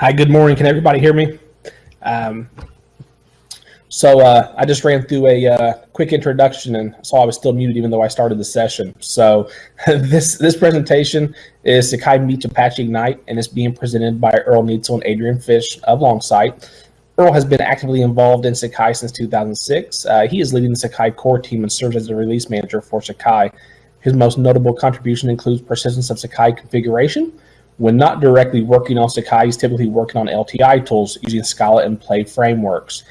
Hi, good morning. Can everybody hear me? Um, so uh, I just ran through a uh, quick introduction and saw I was still muted even though I started the session. So this this presentation is Sakai Meets Apache Ignite and it's being presented by Earl Nietzel and Adrian Fish of Longsight. Earl has been actively involved in Sakai since 2006. Uh, he is leading the Sakai core team and serves as the release manager for Sakai. His most notable contribution includes persistence of Sakai configuration, when not directly working on Sakai, he's typically working on LTI tools using Scala and Play frameworks.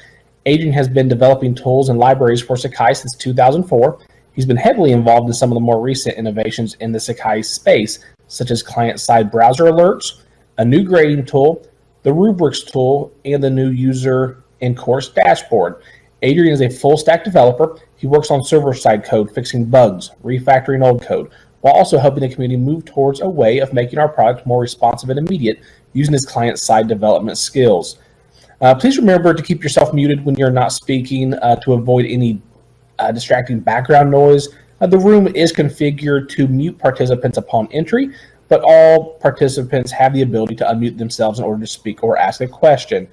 Adrian has been developing tools and libraries for Sakai since 2004. He's been heavily involved in some of the more recent innovations in the Sakai space, such as client-side browser alerts, a new grading tool, the rubrics tool, and the new user and course dashboard. Adrian is a full stack developer. He works on server side code, fixing bugs, refactoring old code, while also helping the community move towards a way of making our product more responsive and immediate using his client-side development skills. Uh, please remember to keep yourself muted when you're not speaking uh, to avoid any uh, distracting background noise. Uh, the room is configured to mute participants upon entry, but all participants have the ability to unmute themselves in order to speak or ask a question.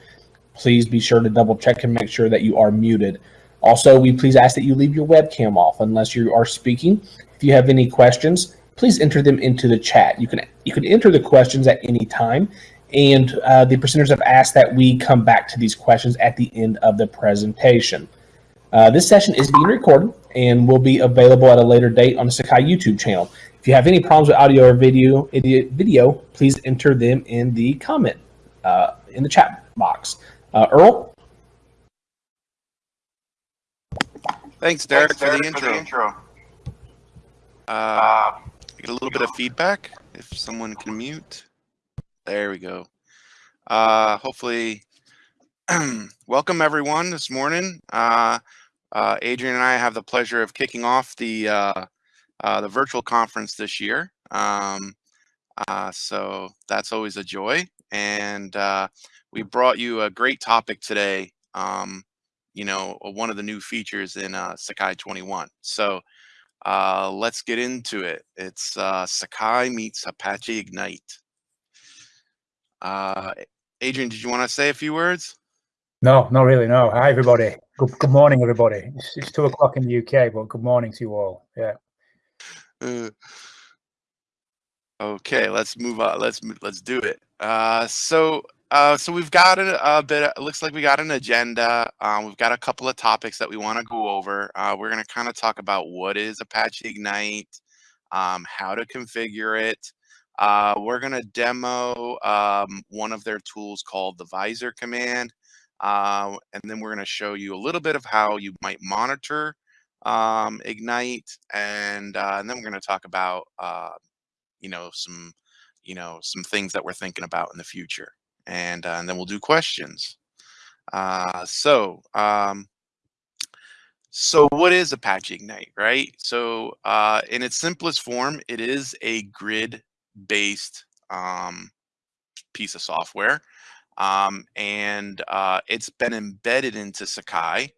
Please be sure to double check and make sure that you are muted. Also, we please ask that you leave your webcam off unless you are speaking if you have any questions, please enter them into the chat. You can you can enter the questions at any time, and uh, the presenters have asked that we come back to these questions at the end of the presentation. Uh, this session is being recorded and will be available at a later date on the Sakai YouTube channel. If you have any problems with audio or video, video please enter them in the comment uh, in the chat box. Uh, Earl? Thanks, Derek, Thanks, Derek for, the for the intro. Uh, get a little bit of feedback if someone can mute. There we go. Uh, hopefully, welcome everyone this morning. Uh, uh, Adrian and I have the pleasure of kicking off the uh, uh, the virtual conference this year. Um, uh, so that's always a joy. And uh, we brought you a great topic today. Um, you know, one of the new features in uh, Sakai 21. So uh, let's get into it. It's uh, Sakai meets Apache Ignite. Uh, Adrian, did you want to say a few words? No, not really. No. Hi, everybody. Good, good morning, everybody. It's, it's two o'clock in the UK, but good morning to you all. Yeah. Uh, okay, let's move on. Let's let's do it. Uh, so uh, so we've got a, a bit. It looks like we got an agenda. Um, we've got a couple of topics that we want to go over. Uh, we're going to kind of talk about what is Apache Ignite, um, how to configure it. Uh, we're going to demo um, one of their tools called the Visor command, uh, and then we're going to show you a little bit of how you might monitor um, Ignite, and uh, and then we're going to talk about you know some you know some things that we're thinking about in the future and, uh, and then we'll do questions. Uh, so, um, so what is Apache Ignite, right? So uh, in its simplest form, it is a grid-based um, piece of software. Um, and uh, it's been embedded into Sakai.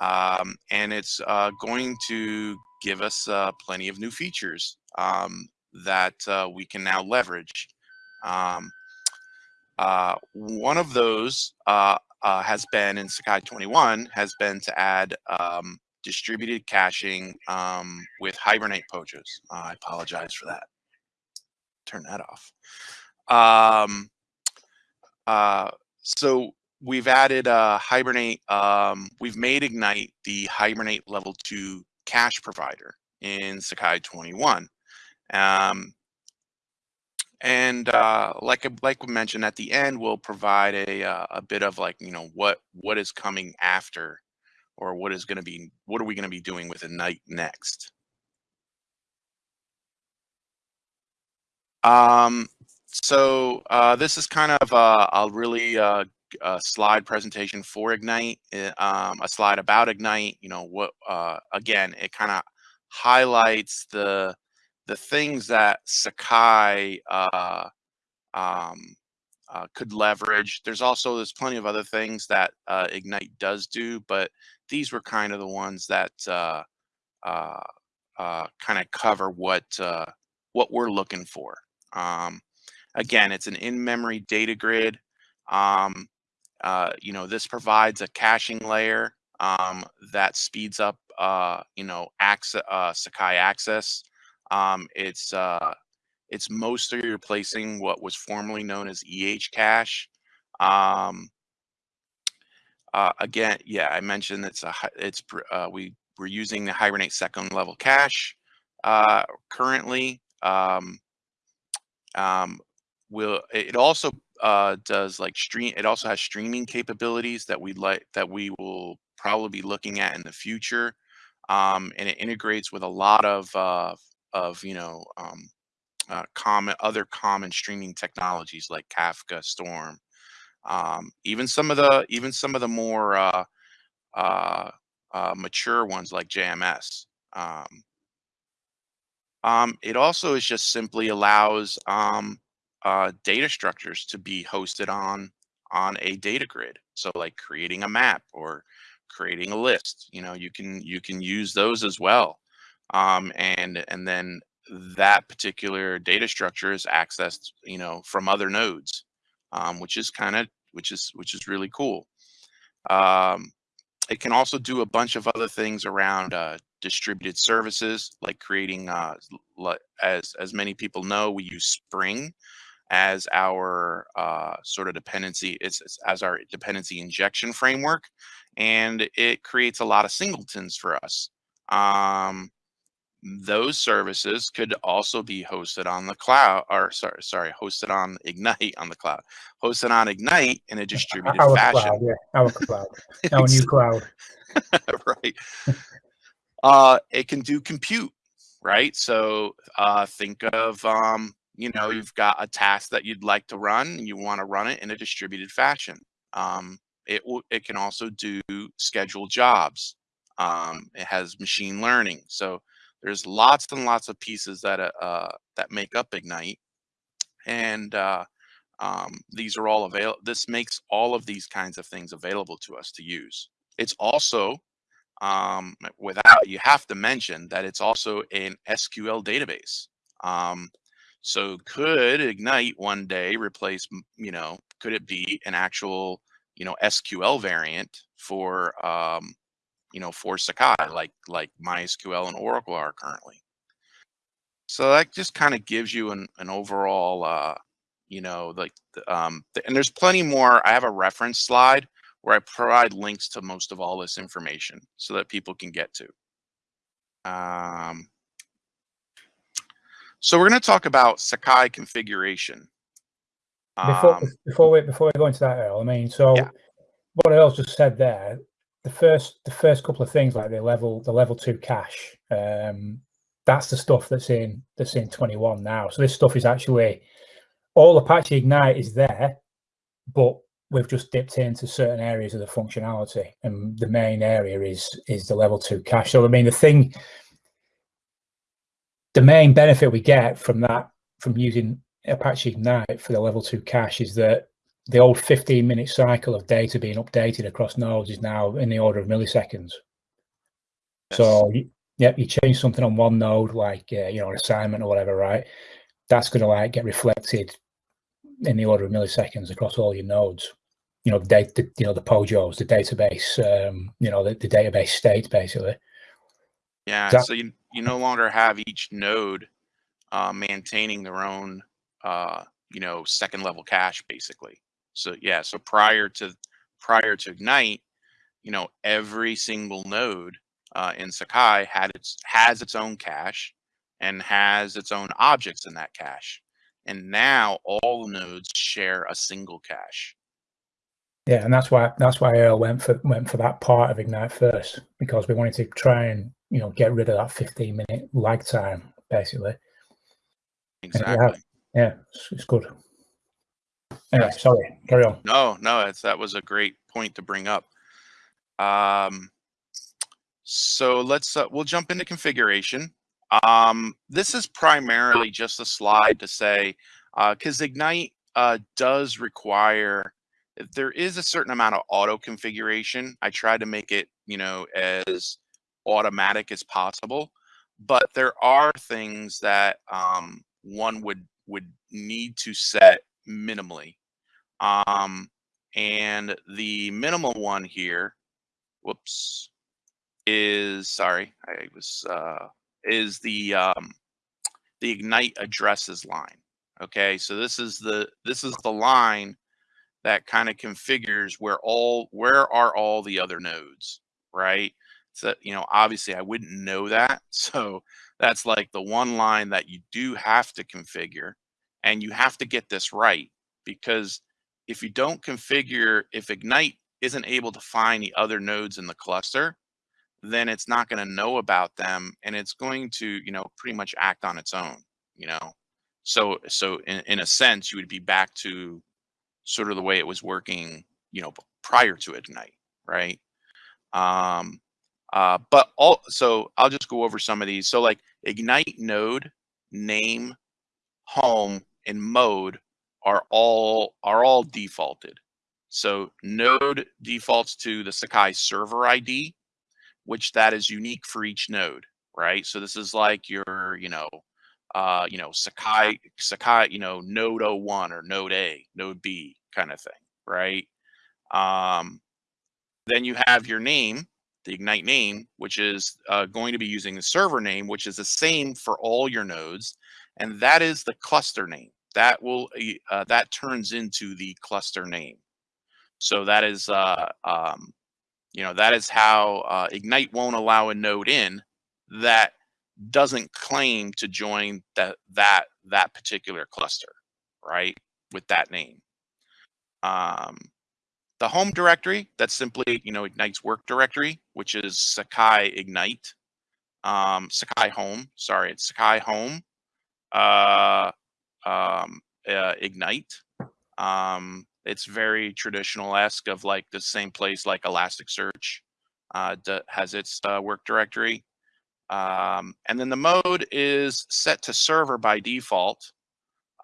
Um, and it's uh, going to give us uh, plenty of new features um, that uh, we can now leverage. Um, uh, one of those uh, uh, has been in Sakai 21 has been to add um, distributed caching um, with Hibernate POJOs. I apologize for that. Turn that off. Um, uh, so we've added uh, Hibernate. Um, we've made Ignite the Hibernate level two cache provider in Sakai 21. Um, and uh, like like we mentioned at the end, we'll provide a uh, a bit of like you know what what is coming after, or what is going to be what are we going to be doing with Ignite next. Um, so uh, this is kind of a, a really uh, slide presentation for Ignite, eh, um, a slide about Ignite. You know what? Uh, again, it kind of highlights the the things that Sakai uh, um, uh, could leverage. There's also there's plenty of other things that uh, Ignite does do, but these were kind of the ones that uh, uh, uh, kind of cover what what we're looking for. Um, again, it's an in-memory data grid. Um, uh, you know, this provides a caching layer um, that speeds up, uh, you know, access, uh, Sakai access. Um, it's uh, it's mostly replacing what was formerly known as EH cache. Um, uh, again, yeah, I mentioned it's a it's uh, we we're using the Hibernate second level cache uh, currently. Um, um, will it also uh, does like stream? It also has streaming capabilities that we like that we will probably be looking at in the future, um, and it integrates with a lot of uh, of you know um, uh, common other common streaming technologies like Kafka, Storm, um, even some of the even some of the more uh, uh, uh, mature ones like JMS. Um, um, it also is just simply allows um, uh, data structures to be hosted on on a data grid. So like creating a map or creating a list, you know, you can you can use those as well. Um, and and then that particular data structure is accessed, you know, from other nodes, um, which is kind of which is which is really cool. Um, it can also do a bunch of other things around uh, distributed services, like creating, uh, as as many people know, we use Spring as our uh, sort of dependency. It's, it's as our dependency injection framework, and it creates a lot of singletons for us. Um, those services could also be hosted on the cloud or sorry sorry hosted on ignite on the cloud hosted on ignite in a distributed our fashion. cloud, yeah, our cloud, our new cloud. right. Uh it can do compute right? So uh think of um you know you've got a task that you'd like to run and you want to run it in a distributed fashion. Um it will it can also do scheduled jobs. Um it has machine learning so there's lots and lots of pieces that uh, uh, that make up Ignite, and uh, um, these are all available. This makes all of these kinds of things available to us to use. It's also um, without you have to mention that it's also an SQL database. Um, so could Ignite one day replace, you know, could it be an actual, you know, SQL variant for um, you know, for Sakai, like like MySQL and Oracle are currently. So that just kind of gives you an, an overall, uh, you know, like, um, and there's plenty more. I have a reference slide where I provide links to most of all this information so that people can get to. Um, so we're going to talk about Sakai configuration. Before, Um, before we before we go into that, Earl, I mean, so Yeah. what Earl just said there, the first the first couple of things like the level the level two cache, um, that's the stuff that's in that's in 21 now. So this stuff is actually all Apache Ignite is there, but we've just dipped into certain areas of the functionality, and the main area is is the level two cache. So I mean, the thing, the main benefit we get from that from using Apache Ignite for the level two cache is that the old 15 minute cycle of data being updated across nodes is now in the order of milliseconds. So, you, yeah, you change something on one node, like, uh, you know, an assignment or whatever, right? That's going to like get reflected in the order of milliseconds across all your nodes. You know, the data, you know, the POJOs, the database, um, you know, the, the database state basically. Yeah, That- so you you no longer have each node uh, maintaining their own uh, you know second level cache basically. So yeah, so prior to prior to Ignite, you know every single node uh, in Sakai had its has its own cache and has its own objects in that cache. And now all the nodes share a single cache. Yeah, and that's why that's why Earl went for went for that part of Ignite first because we wanted to try and you know get rid of that 15 minute lag time basically. Exactly. Yeah, it's, it's good. Anyway, sorry, carry on. No, no, that was a great point to bring up. Um, so let's uh, we'll jump into configuration. Um, this is primarily just a slide to say because Ignite uh, does require there is a certain amount of auto configuration. I tried to make it you know as automatic as possible, but there are things that um, one would would need to set minimally. Um, and the minimum one here, whoops, is sorry, I was uh, is the um, the ignite addresses line. Okay, so this is the this is the line that kind of configures where all where are all the other nodes, right? So you know, obviously I wouldn't know that, so that's like the one line that you do have to configure, and you have to get this right because if you don't configure, if Ignite isn't able to find the other nodes in the cluster, then it's not going to know about them and it's going to, you know, pretty much act on its own, you know. So so in, in a sense, you would be back to sort of the way it was working, you know, prior to Ignite, right? Um uh but all so I'll just go over some of these. So like Ignite node, name, home, and mode are all are all defaulted. So node defaults to the Sakai server ID, which that is unique for each node, right? So this is like your, you know, uh, you know, Sakai, Sakai, you know, node 01 or node A, node B kind of thing, right? Um, then you have your name, the Ignite name, which is uh, going to be using the server name, which is the same for all your nodes. And that is the cluster name that will uh, that turns into the cluster name. So that is uh, um, you know that is how uh, Ignite won't allow a node in that doesn't claim to join that that that particular cluster, right? With that name. Um, the home directory that's simply you know Ignite's work directory, which is Sakai Ignite, um, Sakai Home. Sorry, it's Sakai Home. Uh, um, uh, Ignite. Um, it's very traditional-esque of like the same place like Elasticsearch uh, has its uh, work directory. Um, and then the mode is set to server by default,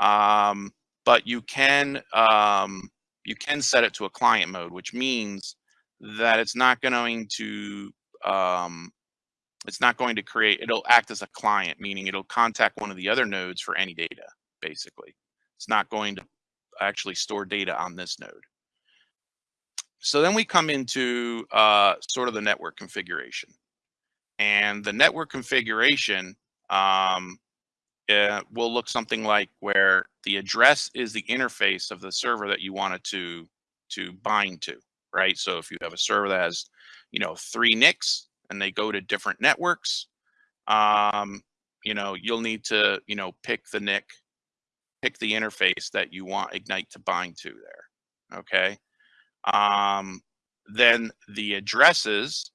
um, but you can um, you can set it to a client mode, which means that it's not going to um, it's not going to create it'll act as a client, meaning it'll contact one of the other nodes for any data basically. It's not going to actually store data on this node. So then we come into uh, sort of the network configuration. And the network configuration um, uh, will look something like where the address is the interface of the server that you want it to, to bind to, right? So if you have a server that has, you know, three NICs and they go to different networks, um, you know, you'll need to, you know, pick the NIC pick the interface that you want Ignite to bind to there. Okay. Um, then the addresses,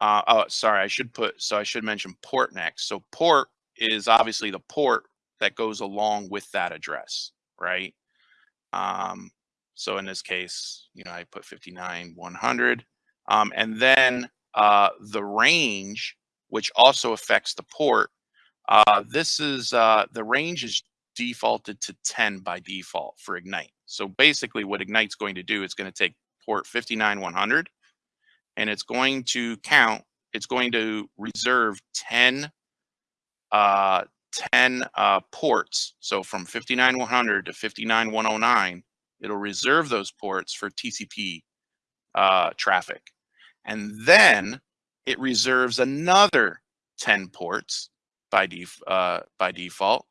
uh, oh, sorry, I should put, so I should mention port next. So port is obviously the port that goes along with that address, right? Um, so in this case, you know, I put 59, 100. Um, and then uh, the range, which also affects the port, uh, this is, uh, the range is defaulted to 10 by default for Ignite. So basically what Ignite's going to do, it's going to take port 59100 and it's going to count, it's going to reserve 10, uh, 10 uh, ports. So from 59100 to 59109, it'll reserve those ports for TCP uh, traffic. And then it reserves another 10 ports by, def uh, by default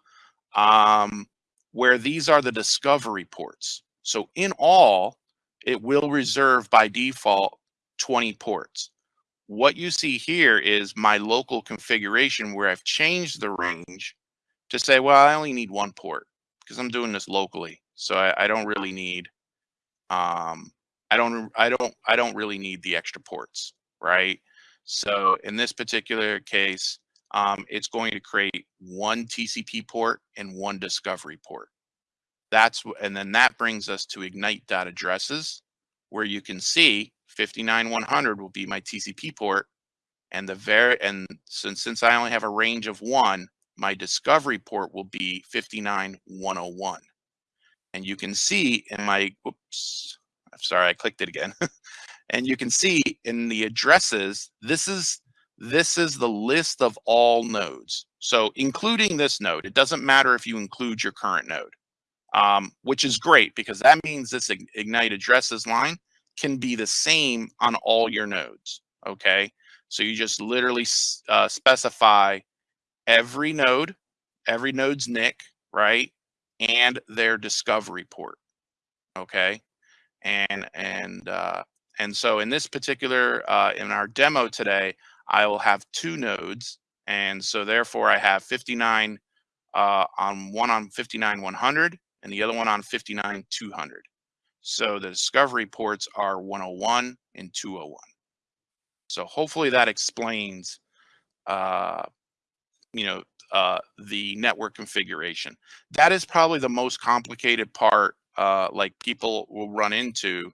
um, where these are the discovery ports. So in all, it will reserve by default 20 ports. What you see here is my local configuration where I've changed the range to say, well, I only need one port because I'm doing this locally. So I, I don't really need, um, I don't, I don't, I don't really need the extra ports, right? So in this particular case, um, it's going to create one TCP port and one discovery port. That's and then that brings us to ignite dot addresses, where you can see 59100 will be my TCP port, and the very and since since I only have a range of one, my discovery port will be 59101. And you can see in my oops, I'm sorry, I clicked it again. and you can see in the addresses, this is this is the list of all nodes. So including this node, it doesn't matter if you include your current node. um, which is great because that means this Ignite addresses line can be the same on all your nodes. Okay. So you just literally uh, specify every node, every node's NIC, right? And their discovery port. Okay. And, and, uh, and so in this particular, uh, in our demo today, I will have two nodes. And so therefore I have 59 uh, on one on 59 100 and the other one on 59 200. So the discovery ports are 101 and 201. So hopefully that explains, uh, you know, uh, the network configuration. That is probably the most complicated part, uh, like people will run into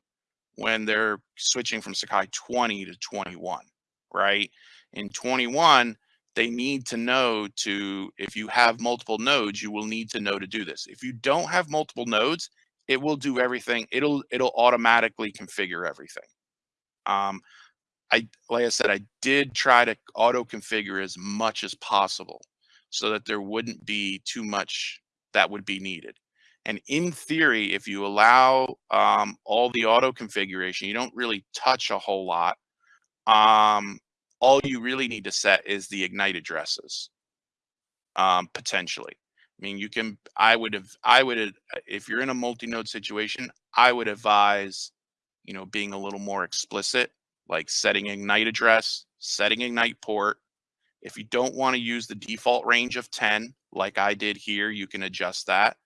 when they're switching from Sakai 20 to 21, right? In 21, they need to know to, if you have multiple nodes, you will need to know to do this. If you don't have multiple nodes, it will do everything. It'll, it'll automatically configure everything. Um, I, like I said, I did try to auto configure as much as possible so that there wouldn't be too much that would be needed. And in theory, if you allow um, all the auto configuration, you don't really touch a whole lot. Um, all you really need to set is the ignite addresses um, potentially. I mean, you can, I would have, I would if you're in a multi-node situation, I would advise, you know, being a little more explicit, like setting ignite address, setting ignite port. If you don't want to use the default range of 10, like I did here, you can adjust that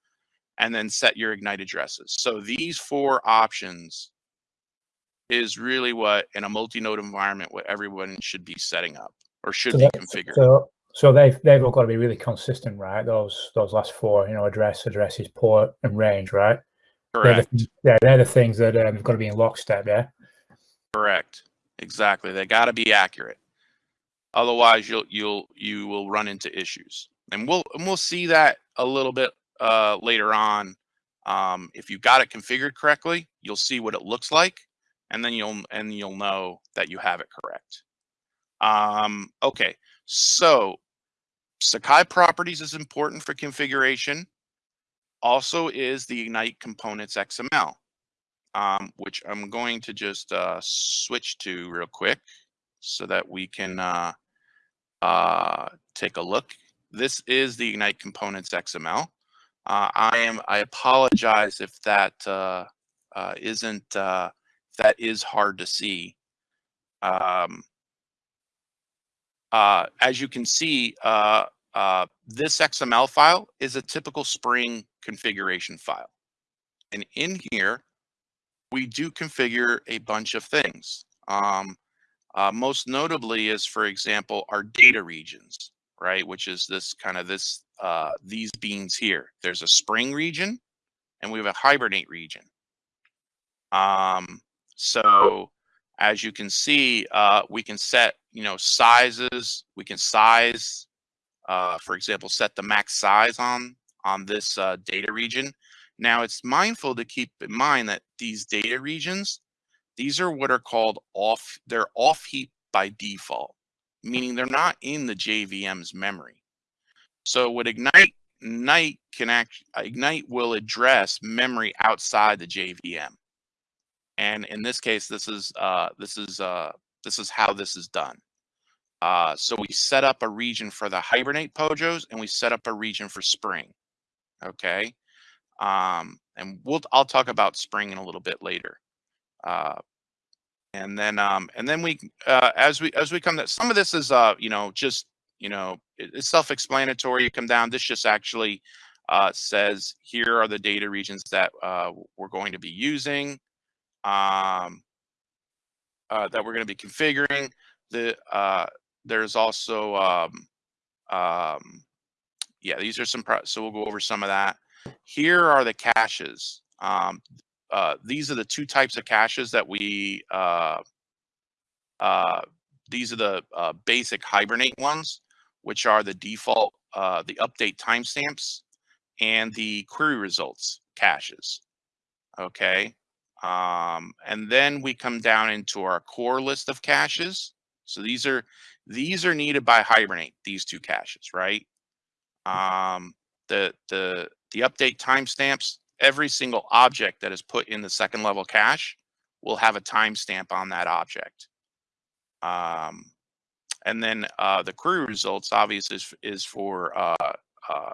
and then set your ignite addresses. So these four options is really what in a multi-node environment what everyone should be setting up or should So be that- configured. So, so they've they've all got to be really consistent, right? Those those last four, you know, address, addresses, port, and range, right? They're Correct. the, yeah, they're the things that um, have got to be in lockstep. Yeah. Correct. Exactly. They got to be accurate. Otherwise, you'll you'll you will run into issues, and we'll and we'll see that a little bit uh, later on. Um, if you got it configured correctly, you'll see what it looks like, and then you'll and you'll know that you have it correct. Um, okay, so Sakai properties is important for configuration. Also, is the Ignite components XML um, which I'm going to just uh, switch to real quick so that we can uh, uh, take a look. This is the Ignite Components XML. Uh, I am. I apologize if that uh, that is hard to see. Um, uh, as you can see, uh, uh, this XML file is a typical Spring configuration file, and in here we do configure a bunch of things. Um, uh, most notably is, for example, our data regions, right? Which is this kind of this, uh, these beans here. There's a spring region and we have a hibernate region. Um, so as you can see, uh, we can set, you know, sizes, we can size, uh, for example, set the max size on, on this uh, data region. Now it's mindful to keep in mind that these data regions, these are what are called off, they're off heap by default, meaning they're not in the JVM's memory. So what Ignite, Ignite can act, Ignite will address memory outside the JVM. And in this case, this is, uh, this is, uh, this is how this is done. Uh, so we set up a region for the Hibernate Pojos and we set up a region for Spring. Okay um, and we'll I'll talk about spring in a little bit later. Uh, and then um, and then we uh, as we as we come to some of this is uh, you know just you know it- it's self-explanatory. You come down. This just actually uh, says here are the data regions that uh, we're going to be using. Um, uh, that we're going to be configuring. The uh, there's also um, um, yeah these are some so we'll go over some of that. Here are the caches. Um, uh, these are the two types of caches that we, uh, uh, these are the uh, basic Hibernate ones, which are the default, uh, the update timestamps and the query results caches. Okay. Um, and then we come down into our core list of caches. So these are, these are needed by Hibernate, these two caches, right? Um, the, the, the update timestamps, every single object that is put in the second level cache will have a timestamp on that object. Um, and then uh, the query results obviously is, is for uh, uh,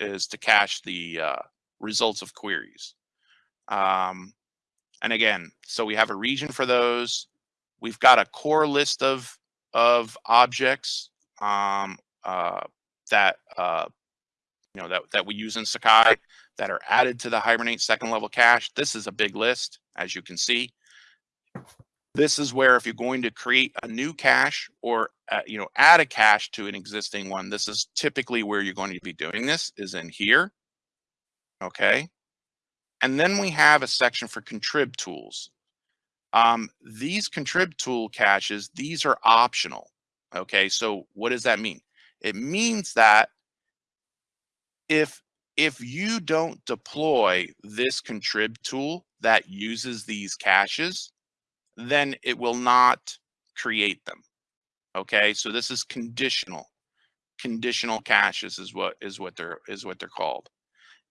is to cache the uh, results of queries. Um, and again, so we have a region for those. We've got a core list of of objects um, uh, that uh, you know that that we use in Sakai that are added to the Hibernate second level cache. This is a big list, as you can see. This is where if you're going to create a new cache or uh, you know add a cache to an existing one, this is typically where you're going to be doing this is in here. Okay. And then we have a section for contrib tools. Um, these contrib tool caches, these are optional. Okay, so what does that mean? It means that if if you don't deploy this contrib tool that uses these caches, then it will not create them. Okay, so this is conditional. Conditional caches is what is what they're is what they're called.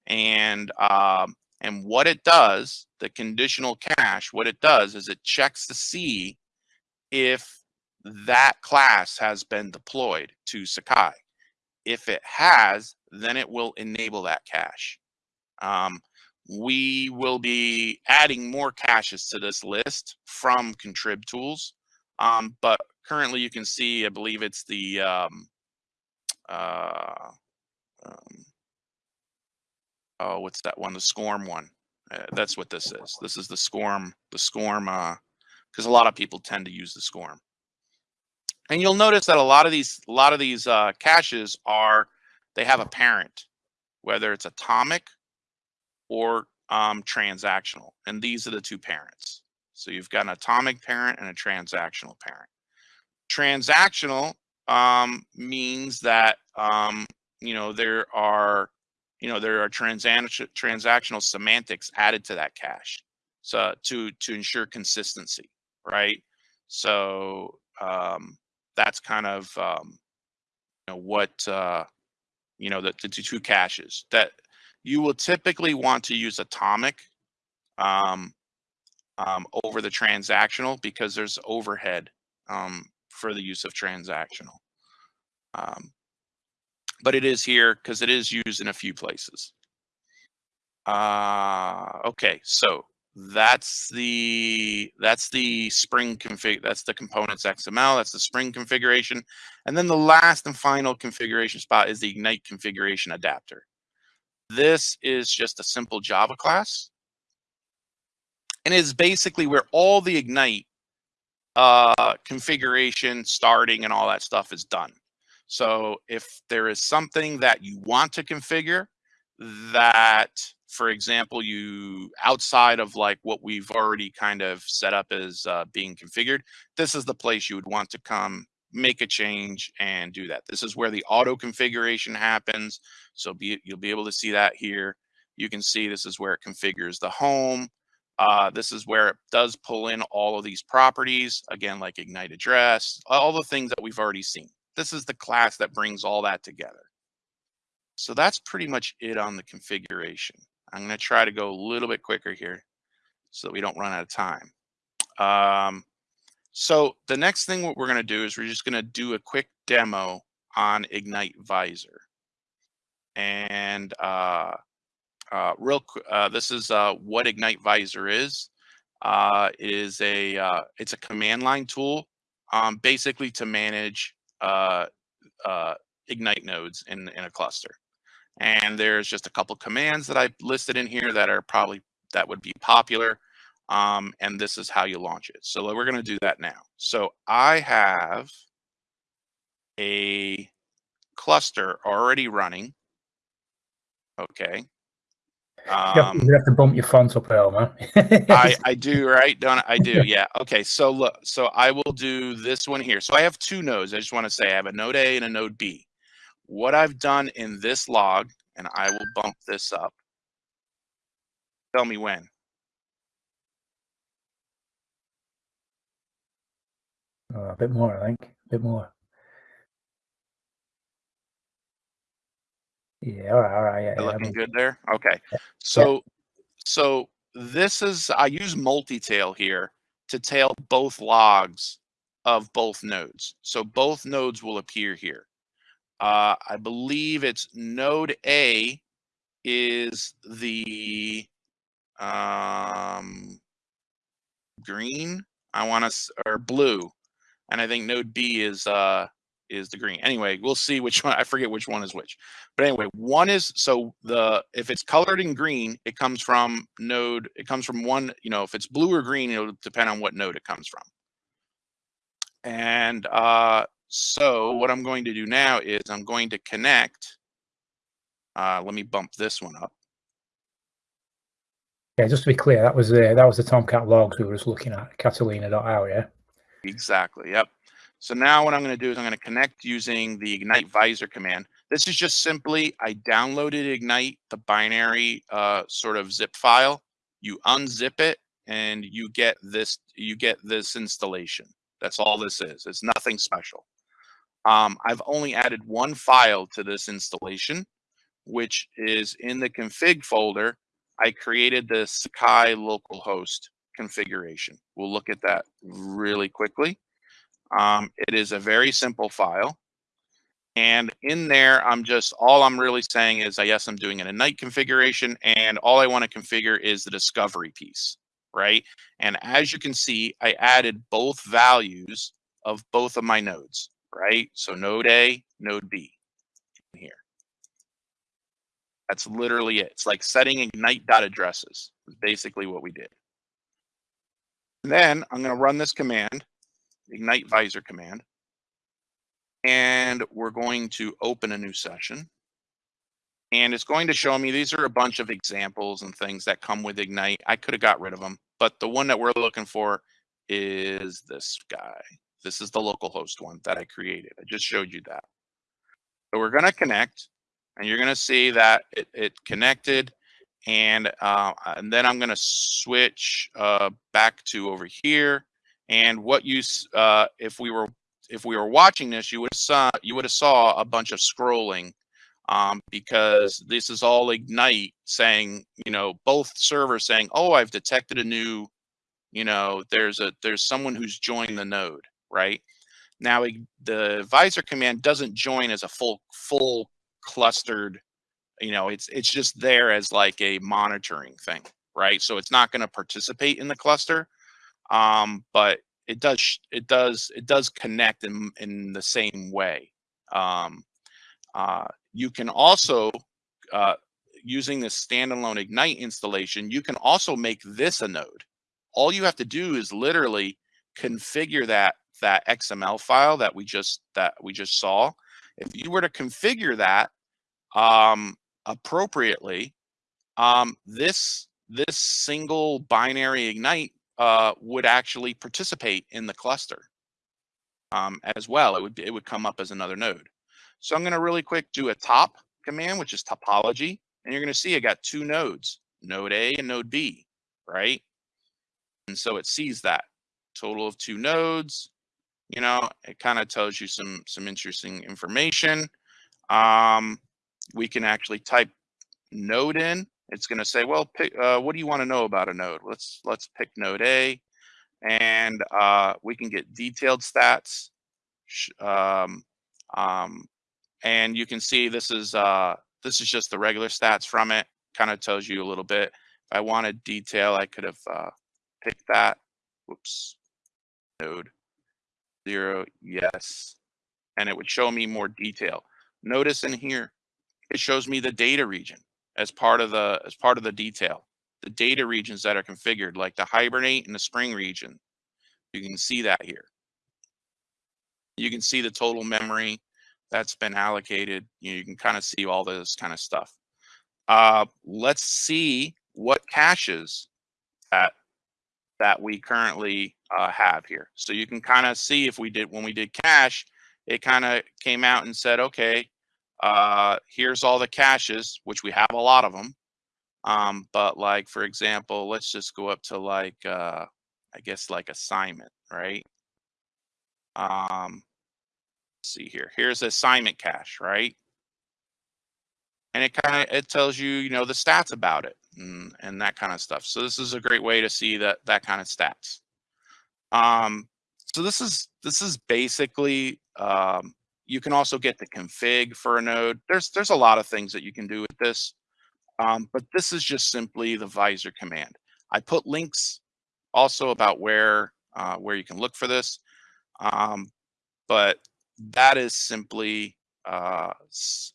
And um, and what it does, the conditional cache, what it does is it checks to see if that class has been deployed to Sakai. If it has, then it will enable that cache. Um, we will be adding more caches to this list from contrib tools. Um, but currently you can see, I believe it's the, um, uh, um, oh, what's that one? The SCORM one. Uh, that's what this is. This is the SCORM, the SCORM, because uh, a lot of people tend to use the SCORM. And you'll notice that a lot of these, a lot of these uh, caches are, they have a parent, whether it's atomic or um, transactional. And these are the two parents. So you've got an atomic parent and a transactional parent. Transactional um, means that, um, you know, there are you know there are transaction transactional semantics added to that cache so to to ensure consistency right? So um, that's kind of um, you know what uh, you know the, the two caches that you will typically want to use atomic um, um, over the transactional because there's overhead um, for the use of transactional. Um, but it is here because it is used in a few places. Uh, okay, so that's the that's the spring config that's the components xml that's the spring configuration and then the last and final configuration spot is the ignite configuration adapter. This is just a simple java class. And is basically where all the ignite uh configuration starting and all that stuff is done so if there is something that you want to configure that, for example, you outside of like what we've already kind of set up as uh, being configured, this is the place you would want to come make a change and do that. This is where the auto configuration happens. So be, you'll be able to see that here. You can see this is where it configures the home. Uh, this is where it does pull in all of these properties, again, like Ignite address, all the things that we've already seen this is the class that brings all that together. So that's pretty much it on the configuration. I'm going to try to go a little bit quicker here so that we don't run out of time. Um, so the next thing what we're going to do is we're just going to do a quick demo on Ignite Visor. And uh, uh, real uh, this is uh, what Ignite Visor is. Uh, it is a uh, it's a command line tool um, basically to manage uh, uh, Ignite nodes in, in a cluster. And there's just a couple commands that I listed in here that are probably, that would be popular. Um, and this is how you launch it. So we're going to do that now. So I have a cluster already running. Okay. Um, you have to bump your font up, Elmer. I, I do, right? Don't I? I do, yeah. Okay, so look, so I will do this one here. So I have two nodes. I just want to say I have a node A and a node B. What I've done in this log, and I will bump this up. Tell me when. Uh, a bit more, I think. A bit more. Yeah, all right, all right. Yeah, looking I mean, good there. Okay, so so this is, I use multi-tail here to tail both logs of both nodes. So both nodes will appear here. Uh, I believe it's node A is the um, green. I want to or blue, and I think node B is uh is the green. Anyway, we'll see which one. I forget which one is which. But anyway, one is so the if it's colored in green, it comes from node. It comes from one. You know, if it's blue or green, it'll depend on what node it comes from. And uh, so what I'm going to do now is I'm going to connect. Uh, let me bump this one up. Yeah, just to be clear, that was the that was the Tomcat logs we were just looking at, Catalina.out, yeah? Exactly. Yep. So now what I'm going to do is I'm going to connect using the Ignite Visor command. This is just simply I downloaded Ignite, the binary uh, sort of zip file. You unzip it and you get this you get this installation. That's all this is. It's nothing special. Um, I've only added one file to this installation, which is in the config folder. I created the Sakai localhost configuration. We'll look at that really quickly. Um, it is a very simple file. And in there, I'm just, all I'm really saying is, I yes, I'm doing an Ignite configuration and all I want to configure is the discovery piece, right? And as you can see, I added both values of both of my nodes, right? So node A, node B here. That's literally it. It's like setting ignite dot addresses. Basically what we did. And then I'm going to run this command, ignite visor command. And we're going to open a new session. And it's going to show me these are a bunch of examples and things that come with Ignite. I could have got rid of them, but the one that we're looking for is this guy. This is the local host one that I created. I just showed you that. So we're going to connect and you're going to see that it, it connected and uh, and then I'm going to switch uh, back to over here and what you uh, if we were if we were watching this you would have saw you would have saw a bunch of scrolling um, because this is all ignite saying you know both servers saying oh I've detected a new you know there's a there's someone who's joined the node right? Now the visor command doesn't join as a full full clustered you know it's it's just there as like a monitoring thing right? So it's not going to participate in the cluster um but it does it does it does connect in in the same way. Um uh you can also uh using the standalone ignite installation you can also make this a node. All you have to do is literally configure that that xml file that we just that we just saw. If you were to configure that um, appropriately, um, this this single binary ignite uh, would actually participate in the cluster um, as well. It would it would come up as another node. So I'm going to really quick do a top command, which is topology, and you're going to see I got two nodes, node A and node B, right? And so it sees that total of two nodes. You know, it kind of tells you some some interesting information. Um, we can actually type node in. It's going to say, well, pick, uh, what do you want to know about a node? Let's let's pick node A, and uh, we can get detailed stats. Um, um, and you can see this is uh, this is just the regular stats from it. Kind of tells you a little bit. If I wanted detail, I could have uh, picked that. Whoops, node zero, yes, and it would show me more detail. Notice in here, it shows me the data region as part of the as part of the detail. The data regions that are configured like the hibernate and the spring region you can see that here. You can see the total memory that's been allocated. You, know, you can kind of see all this kind of stuff. Uh, let's see what caches that that we currently uh, have here. So you can kind of see if we did when we did cache it kind of came out and said okay uh, here's all the caches, which we have a lot of them. Um, but like, for example, let's just go up to like, uh, I guess like assignment, right? Um, see here, here's assignment cache, right? And it kind of, it tells you, you know, the stats about it. and, and that kind of stuff. So this is a great way to see that that kind of stats. Um, so this is this is basically um, you can also get the config for a node. There's there's a lot of things that you can do with this, um, but this is just simply the visor command. I put links also about where uh, where you can look for this, um, but that is simply uh,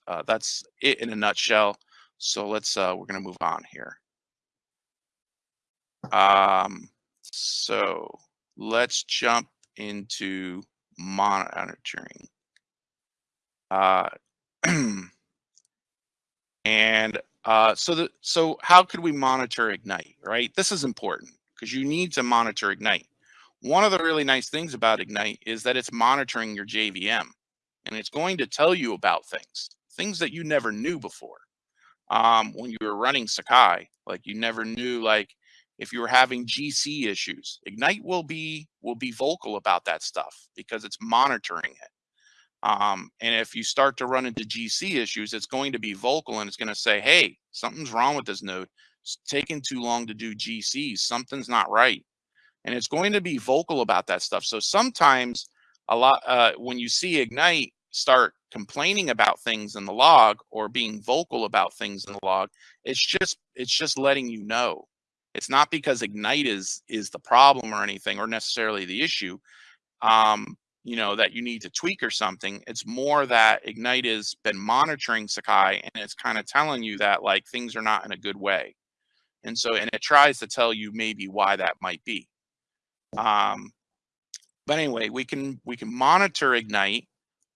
uh, that's it in a nutshell. So let's uh, we're gonna move on here. Um, so let's jump into monitoring. Uh, and uh, so the so how could we monitor Ignite, right? This is important because you need to monitor Ignite. One of the really nice things about Ignite is that it's monitoring your JVM and it's going to tell you about things, things that you never knew before. Um, when you were running Sakai, like you never knew, like if you were having GC issues, Ignite will be will be vocal about that stuff because it's monitoring it. Um, and if you start to run into GC issues, it's going to be vocal and it's going to say, hey, something's wrong with this node. It's taking too long to do GCs. Something's not right. And it's going to be vocal about that stuff. So sometimes a lot uh, when you see Ignite start complaining about things in the log or being vocal about things in the log, it's just it's just letting you know. It's not because Ignite is is the problem or anything or necessarily the issue. Um, you know that you need to tweak or something it's more that ignite has been monitoring sakai and it's kind of telling you that like things are not in a good way. And so and it tries to tell you maybe why that might be. Um but anyway we can we can monitor ignite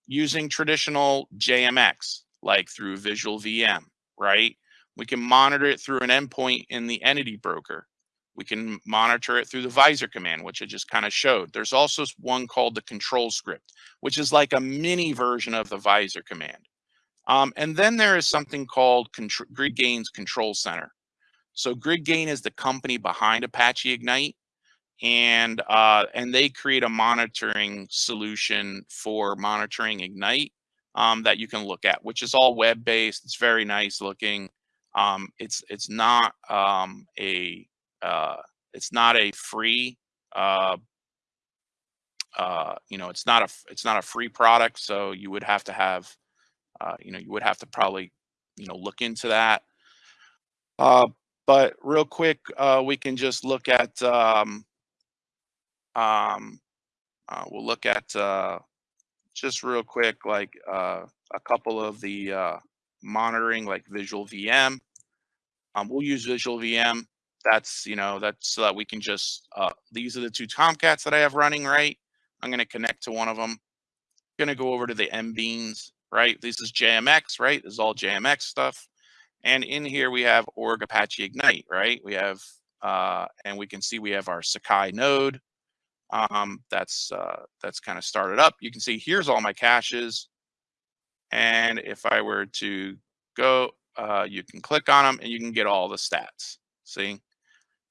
using traditional jmx like through visual vm right? We can monitor it through an endpoint in the entity broker we can monitor it through the visor command, which I just kind of showed. There's also one called the control script, which is like a mini version of the visor command. Um, and then there is something called GridGain's Control Center. So GridGain is the company behind Apache Ignite, and uh, and they create a monitoring solution for monitoring Ignite um, that you can look at, which is all web based. It's very nice looking. Um, it's it's not um, a uh, it's not a free uh, uh, you know it's not a it's not a free product so you would have to have uh, you know you would have to probably you know look into that. Uh, but real quick uh, we can just look at um, um, uh, we'll look at uh, just real quick like uh, a couple of the uh, monitoring like visual VM um, we'll use visual VM that's, you know, that's so that we can just, uh, these are the two Tomcats that I have running, right? I'm going to connect to one of them. Going to go over to the MBeans, right? This is JMX, right? This is all JMX stuff. And in here we have org Apache Ignite, right? We have, uh, and we can see we have our Sakai node. Um, that's, uh, that's kind of started up. You can see here's all my caches. And if I were to go, uh, you can click on them and you can get all the stats. See?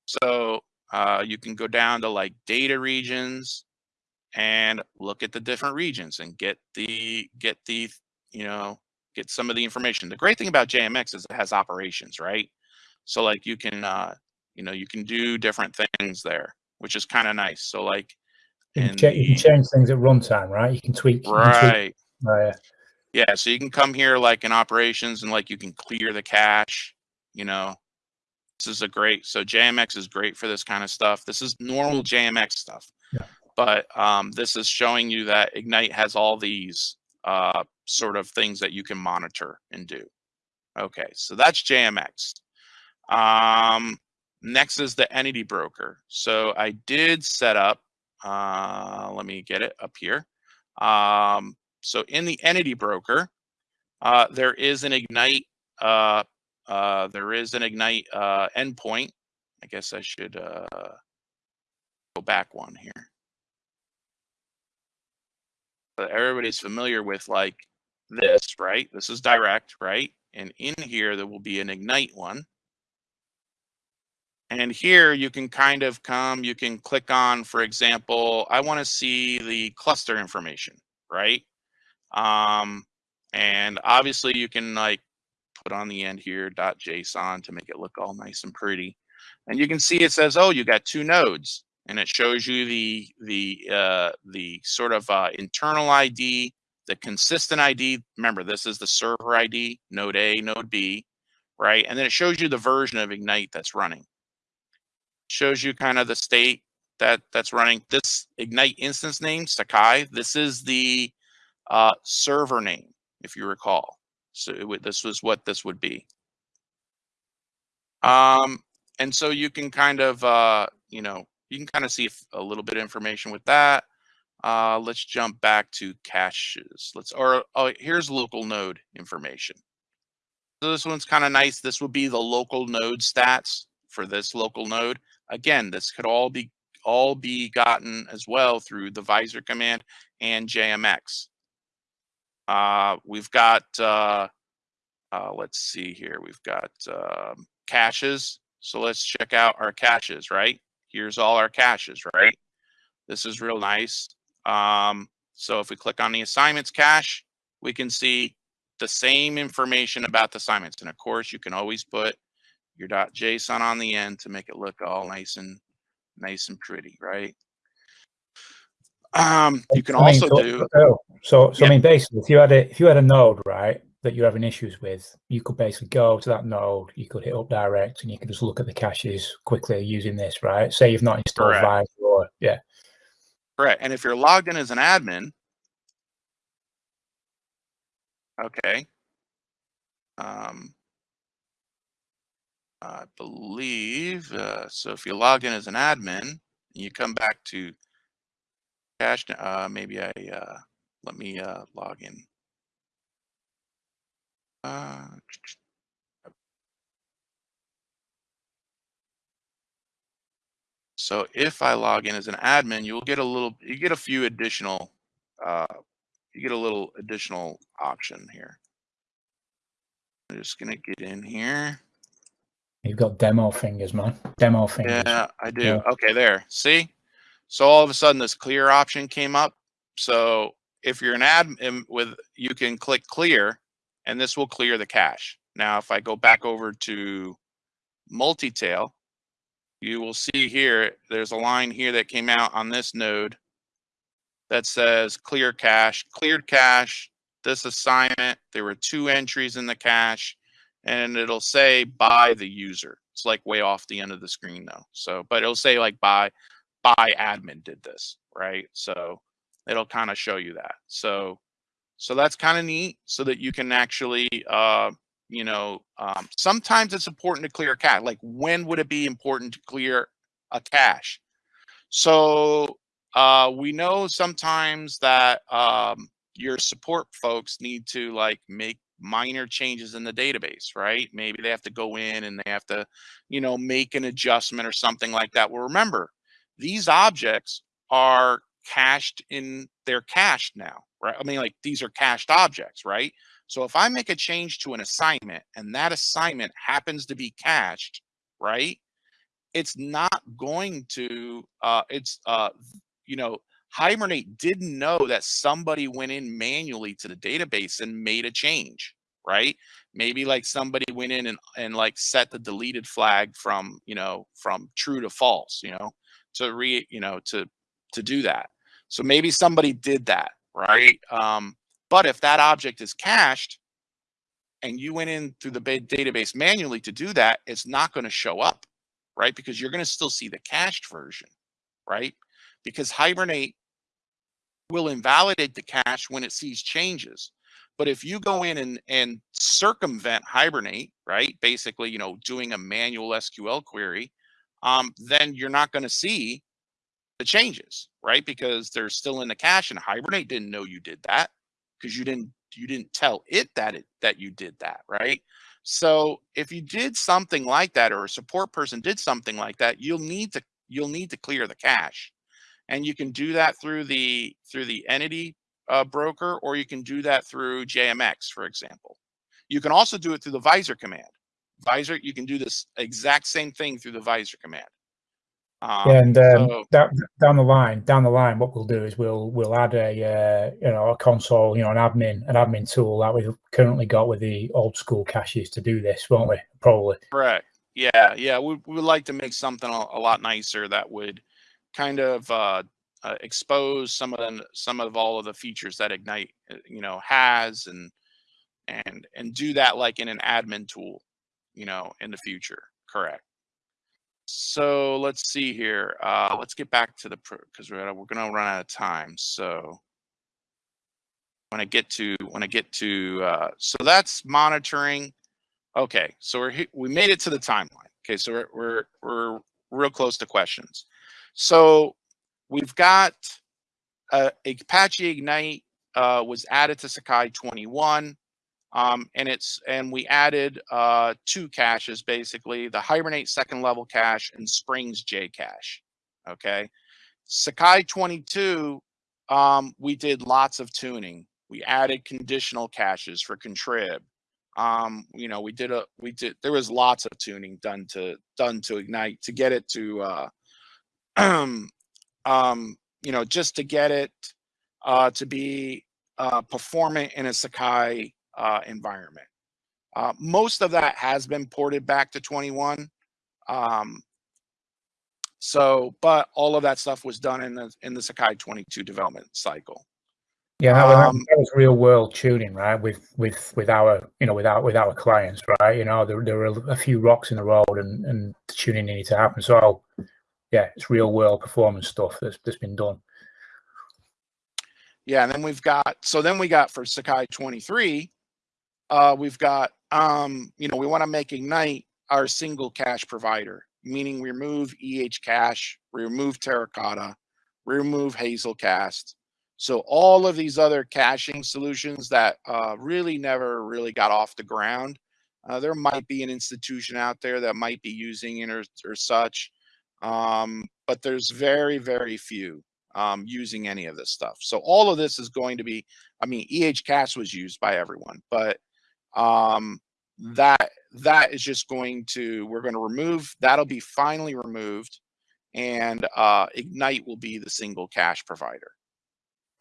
So uh, you can go down to like data regions and look at the different regions and get the get the you know get some of the information. The great thing about JMX is it has operations, right? So like you can uh, you know you can do different things there, which is kind of nice. So like you can, the, you can, change things at runtime, right? You can tweak. Right. Can tweak, oh, yeah. Yeah. So you can come here like in operations and like you can clear the cache, you know, this is a great, so JMX is great for this kind of stuff. This is normal JMX stuff. Yeah. But um, this is showing you that Ignite has all these uh, sort of things that you can monitor and do. Okay, so that's JMX. Um, next is the entity broker. So I did set up, uh, let me get it up here. Um, so in the entity broker, uh, there is an Ignite uh, uh, there is an Ignite uh, endpoint. I guess I should uh, go back one here. Everybody's familiar with like this, right? This is direct, right? And in here, there will be an Ignite one. And here you can kind of come, you can click on, for example, I want to see the cluster information, right? Um, and obviously you can like put on the end here dot .json to make it look all nice and pretty. And you can see it says, oh, you got two nodes and it shows you the the uh, the sort of uh, internal ID, the consistent ID. Remember, this is the server ID, node A, node B, right? And then it shows you the version of Ignite that's running. Shows you kind of the state that that's running. This Ignite instance name, Sakai, this is the uh, server name, if you recall. So this was what this would be. Um, and so you can kind of, uh, you know, you can kind of see a little bit of information with that. Uh, let's jump back to caches. Let's, or oh, here's local node information. So this one's kind of nice. This would be the local node stats for this local node. Again, this could all be all be gotten as well through the visor command and JMX. Uh, we've got, uh, uh, let's see here, we've got um, caches. So let's check out our caches, right? Here's all our caches, right? This is real nice. Um, so if we click on the assignments cache, we can see the same information about the assignments. And of course, you can always put your dot .json on the end to make it look all nice and nice and pretty, right? Um, you can I mean, also so, do, oh, so, so Yeah. I mean, basically, if you had a if you had a node, right, that you're having issues with, you could basically go to that node, you could hit up direct, and you could just look at the caches quickly using this, right? Say you've not installed Correct. Visor, or yeah, correct. And if you're logged in as an admin, okay. Um, I believe, uh, so if you log in as an admin, and you come back to cache, uh, maybe I, uh, let me, uh, log in. Uh, So if I log in as an admin, you'll get a little, you get a few additional, uh, you get a little additional option here. I'm just gonna get in here. you've got demo fingers, man, demo fingers. Yeah, I do. Yeah. Okay, there. See? So all of a sudden this clear option came up. So if you're an admin um, with, you can click clear and this will clear the cache. Now, if I go back over to multi-tail, you will see here, there's a line here that came out on this node that says clear cache, cleared cache, this assignment, there were two entries in the cache and it'll say by the user. It's like way off the end of the screen though. So, but it'll say like by by admin did this, right? So it'll kind of show you that. So, so that's kind of neat so that you can actually, uh, you know, um, sometimes it's important to clear a cache. Like when would it be important to clear a cache? So uh, we know sometimes that um, your support folks need to like make minor changes in the database, right? Maybe they have to go in and they have to, you know, make an adjustment or something like that. Well, remember, these objects are cached in, they're cached now, right? I mean, like these are cached objects, right? So if I make a change to an assignment and that assignment happens to be cached, right? It's not going to, uh, it's, uh, you know, Hibernate didn't know that somebody went in manually to the database and made a change, right? Maybe like somebody went in and, and like set the deleted flag from, you know, from true to false, you know, to re, you know, to, to do that. So maybe somebody did that, right? Um, but if that object is cached and you went in through the database manually to do that, it's not going to show up, right? Because you're going to still see the cached version, right? Because Hibernate will invalidate the cache when it sees changes. But if you go in and, and circumvent Hibernate, right, basically, you know, doing a manual SQL query, um, then you're not going to see the changes, right? Because they're still in the cache and Hibernate didn't know you did that because you didn't you didn't tell it that it that you did that, right? So if you did something like that or a support person did something like that, you'll need to you'll need to clear the cache. And you can do that through the through the entity uh, broker, or you can do that through JMX, for example. You can also do it through the visor command. Visor, you can do this exact same thing through the visor command. Um, and um, so- that, down the line, down the line, what we'll do is we'll we'll add a uh, you know a console, you know, an admin an admin tool that we've currently got with the old school caches to do this, won't we? Probably. Correct. Yeah, yeah. We we would like to make something a, a lot nicer that would kind of uh, uh, expose some of the some of all of the features that Ignite uh, you know has and and and do that like in an admin tool, you know, in the future. Correct. So let's see here. Uh, let's get back to the because we're we're gonna run out of time. So when I get to when I get to uh, so that's monitoring. Okay, so we're we made it to the timeline. Okay, so we're we're we're real close to questions. So we've got uh, Apache Ignite uh, was added to Sakai 21, um, and it's and we added uh, two caches basically: the Hibernate second level cache and Springs JCache. Okay, Sakai 22, um, we did lots of tuning. We added conditional caches for contrib um you know we did a we did there was lots of tuning done to done to ignite to get it to uh um you know just to get it uh to be uh performant in a sakai uh environment uh most of that has been ported back to 21 um so but all of that stuff was done in the in the sakai 22 development cycle Yeah, that, was- Um, that was real world tuning, right? With with with our you know with our with our clients, right? You know, there there were a few rocks in the road, and and the tuning needed to happen. So, yeah, it's real world performance stuff that's that's been done. Yeah, and then we've got so then we got for Sakai 23, uh, we've got um, you know, we want to make Ignite our single cache provider, meaning we remove EH cache, we remove Terracotta, remove Hazelcast. So all of these other caching solutions that uh, really never really got off the ground, uh, there might be an institution out there that might be using it or, or such, um, but there's very very few um, using any of this stuff. So all of this is going to be, I mean, EH Cache was used by everyone, but um, that that is just going to, we're going to remove, that'll be finally removed and uh, Ignite will be the single cache provider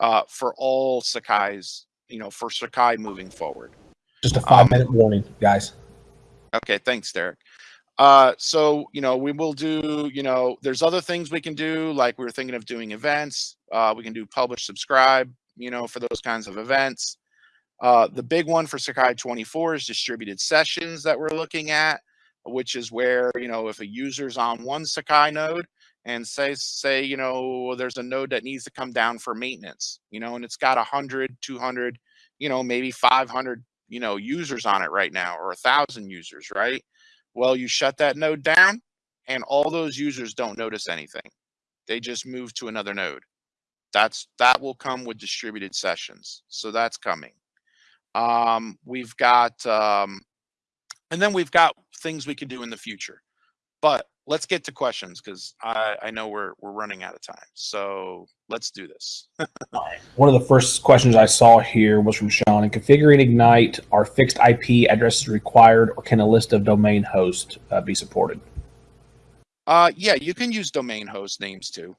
uh, for all Sakai's, you know, for Sakai moving forward. Just a five Um, minute warning, guys. Okay, thanks, Derek. Uh, so you know, we will do. You know, there's other things we can do. Like we were thinking of doing events. Uh, we can do publish, subscribe. You know, for those kinds of events. Uh, the big one for Sakai 24 is distributed sessions that we're looking at, which is where you know if a user's on one Sakai node and say say you know there's a node that needs to come down for maintenance, you know, and it's got 100, 200, you know, maybe 500 you know users on it right now or a thousand users right? Well you shut that node down and all those users don't notice anything. They just move to another node. That's that will come with distributed sessions. So that's coming um we've got um and then we've got things we can do in the future but let's get to questions because i i know we're we're running out of time so let's do this One of the first questions I saw here was from Sean. In configuring Ignite, are fixed IP addresses required, or can a list of domain hosts uh, be supported? Uh, yeah, you can use domain host names too,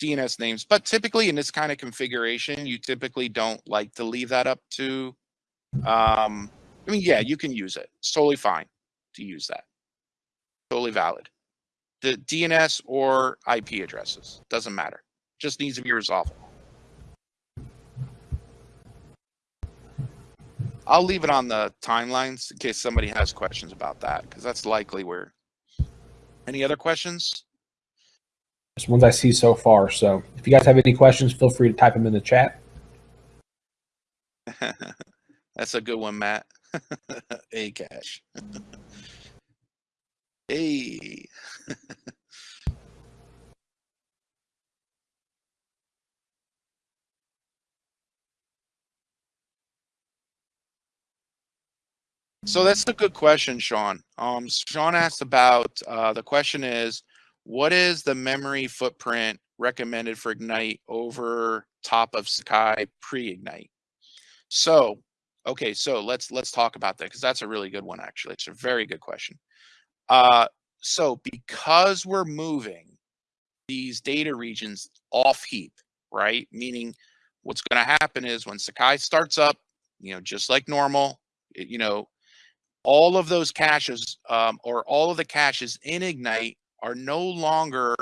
DNS names, but typically in this kind of configuration, you typically don't like to leave that up to. Um, I mean, yeah, you can use it. It's totally fine to use that. Totally valid. The DNS or IP addresses doesn't matter. Just needs to be resolved. I'll leave it on the timelines in case somebody has questions about that, because that's likely where. Any other questions? It's ones I see so far. So if you guys have any questions, feel free to type them in the chat. That's a good one, Matt. A cash. hey. So that's a good question, Sean. Um, Sean asked about uh, the question is, what is the memory footprint recommended for Ignite over top of Sakai pre-Ignite? So, okay, so let's let's talk about that because that's a really good one. Actually, it's a very good question. Uh, so because we're moving these data regions off heap, right? Meaning what's going to happen is when Sakai starts up, you know, just like normal, it- you know, all of those caches um, or all of the caches in Ignite are no longer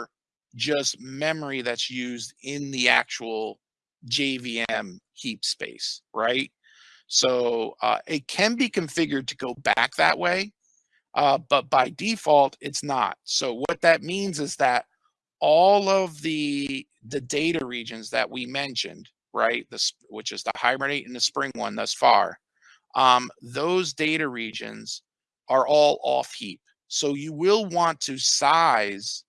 just memory that's used in the actual JVM heap space, right? So uh, it can be configured to go back that way, uh, but by default, it's not. So what that means is that all of the the data regions that we mentioned, right, this which is the hibernate and the spring one thus far, um, those data regions are all off heap. So you will want to size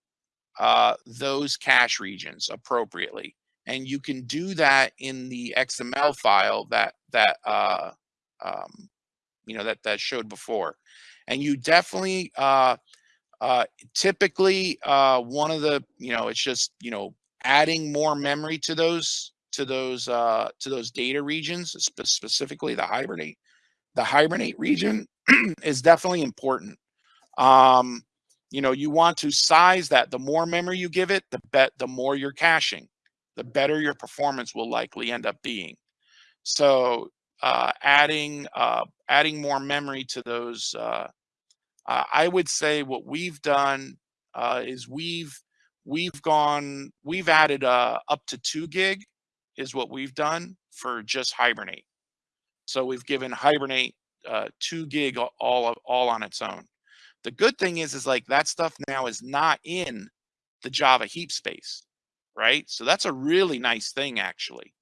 uh, those cache regions appropriately. And you can do that in the XML file that that uh, um, you know that that showed before. And you definitely uh, uh, typically uh, one of the you know it's just you know adding more memory to those to those uh, to those data regions, spe- specifically the hibernate the hibernate region is definitely important. Um, you know, you want to size that. The more memory you give it, the bet the more you're caching, the better your performance will likely end up being. So uh, adding uh, adding more memory to those, uh, I would say what we've done uh, is we've we've gone we've added uh, up to two gig is what we've done for just hibernate. So we've given hibernate uh, two gig all all on its own. The good thing is, is like that stuff now is not in the Java heap space, right? So that's a really nice thing actually,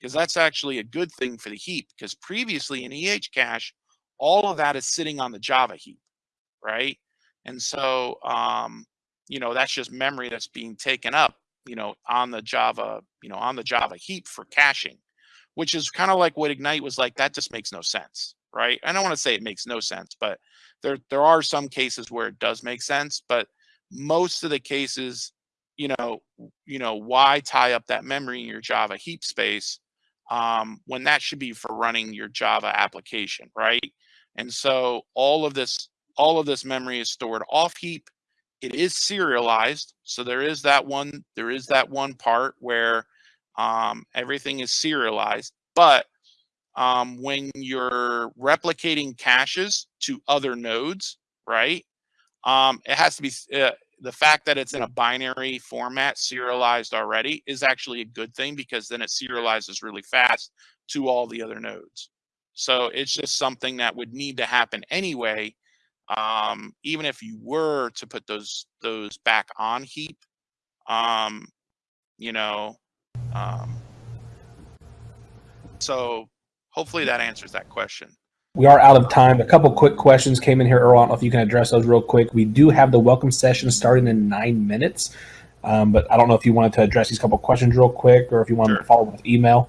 because that's actually a good thing for the heap. Because previously in EH cache, all of that is sitting on the Java heap, right? And so, um, you know, that's just memory that's being taken up, you know, on the Java, you know, on the Java heap for caching, which is kind of like what Ignite was like. That just makes no sense, right? I don't want to say it makes no sense, but there there are some cases where it does make sense, but most of the cases, you know, you know, why tie up that memory in your Java heap space um, when that should be for running your Java application, right? And so all of this all of this memory is stored off heap. It is serialized, so there is that one there is that one part where um, everything is serialized, but um, when you're replicating caches to other nodes, right? Um, it has to be uh, the fact that it's in a binary format, serialized already, is actually a good thing because then it serializes really fast to all the other nodes. So it's just something that would need to happen anyway. Um, even if you were to put those those back on heap, um, you know, um, so hopefully that answers that question. We are out of time. A couple quick questions came in here, Earl. I don't know if you can address those real quick. We do have the welcome session starting in nine minutes, um, but I don't know if you wanted to address these couple questions real quick or if you wanted Sure. to follow up with email.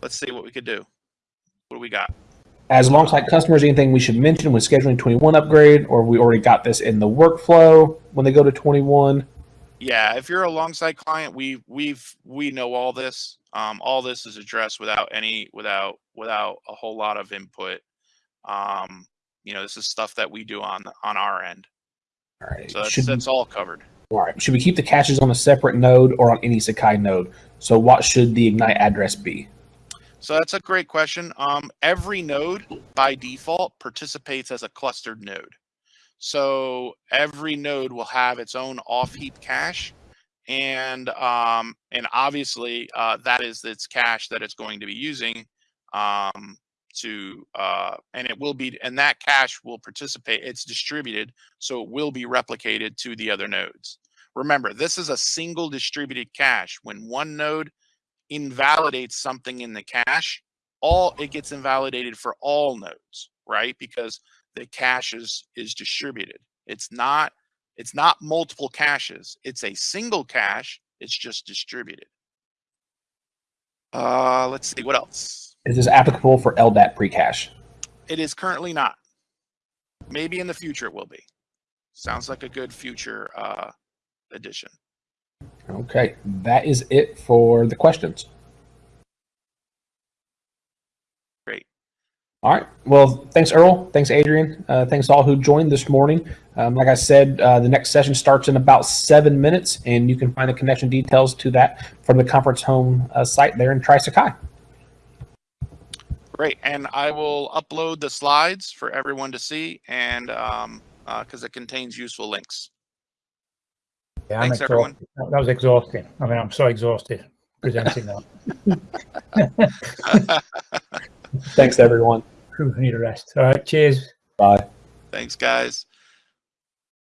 Let's see what we could do. What do we got? As a Longsight customers, anything we should mention when scheduling 21 upgrade, or we already got this in the workflow when they go to 21? Yeah, if you're a Longsight client, we we've we know all this. Um, all this is addressed without any without without a whole lot of input. Um, you know, this is stuff that we do on on our end. All right. So that's, should, that's all covered. all right. Should we keep the caches on a separate node or on any Sakai node? So, what should the Ignite address be? So that's a great question. Um, every node by default participates as a clustered node. So every node will have its own off-heap cache, and um, and obviously uh, that is its cache that it's going to be using um, to uh, and it will be and that cache will participate. It's distributed, so it will be replicated to the other nodes. Remember, this is a single distributed cache. When one node invalidates something in the cache, all it gets invalidated for all nodes, right? Because the cache is is distributed. It's not it's not multiple caches. It's a single cache. It's just distributed. Uh, let's see what else. Is this applicable for LDAP pre-cache? It is currently not. Maybe in the future it will be. Sounds like a good future uh, addition. Okay, that is it for the questions. Great. All right. Well, thanks, Earl. Thanks, Adrian. Uh, thanks all who joined this morning. Um, like I said, uh, the next session starts in about seven minutes, and you can find the connection details to that from the conference home uh, site there in Tri-Sakai. Great, and I will upload the slides for everyone to see, and um, because it contains useful links. Yeah, Thanks, everyone. That that was exhausting. I mean, I'm so exhausted presenting that. Thanks, everyone. I need a rest. All right, cheers. Bye. Thanks, guys.